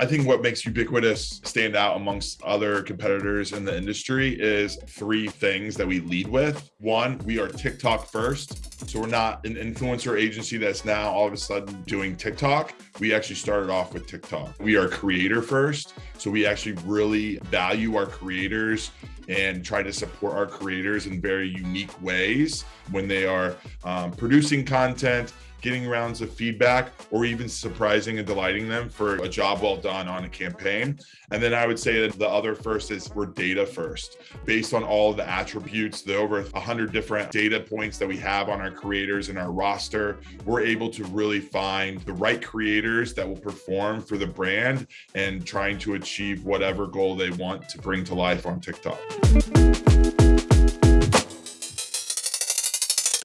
I think what makes Ubiquitous stand out amongst other competitors in the industry is three things that we lead with. One, we are TikTok first. So we're not an influencer agency that's now all of a sudden doing TikTok. We actually started off with TikTok. We are creator first. So we actually really value our creators and try to support our creators in very unique ways when they are um, producing content, getting rounds of feedback, or even surprising and delighting them for a job well done on a campaign. And then I would say that the other first is we're data first. Based on all the attributes, the over 100 different data points that we have on our creators and our roster, we're able to really find the right creators that will perform for the brand and trying to achieve whatever goal they want to bring to life on TikTok.